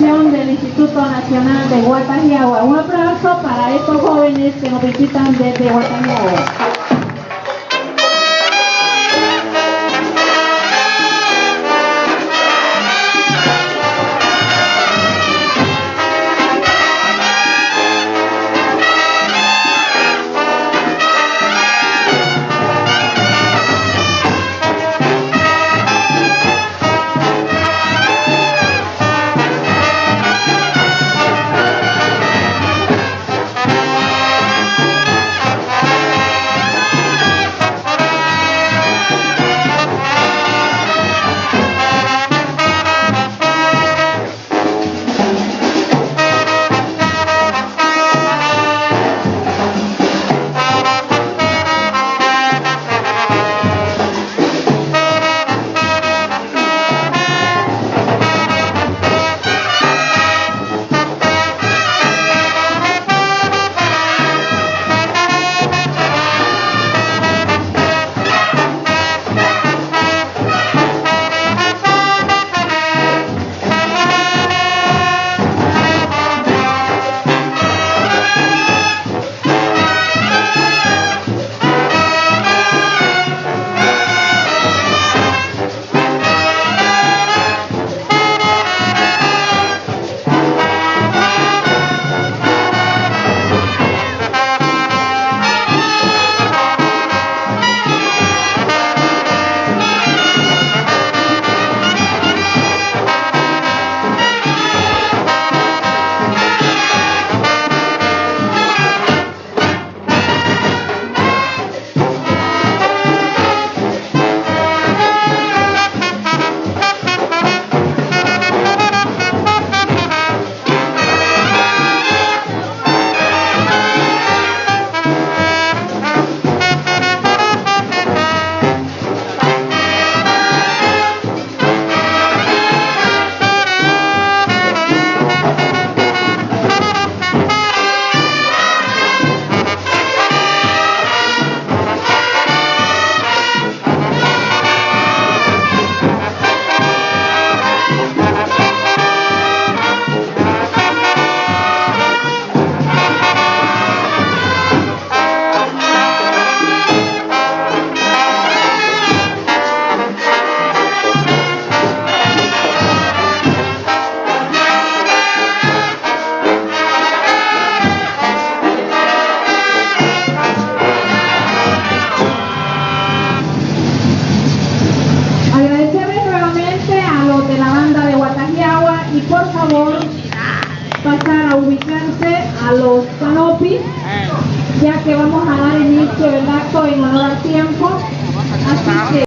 del Instituto Nacional de Guatajiagua. Un aplauso para estos jóvenes que nos visitan desde Guatajiagua.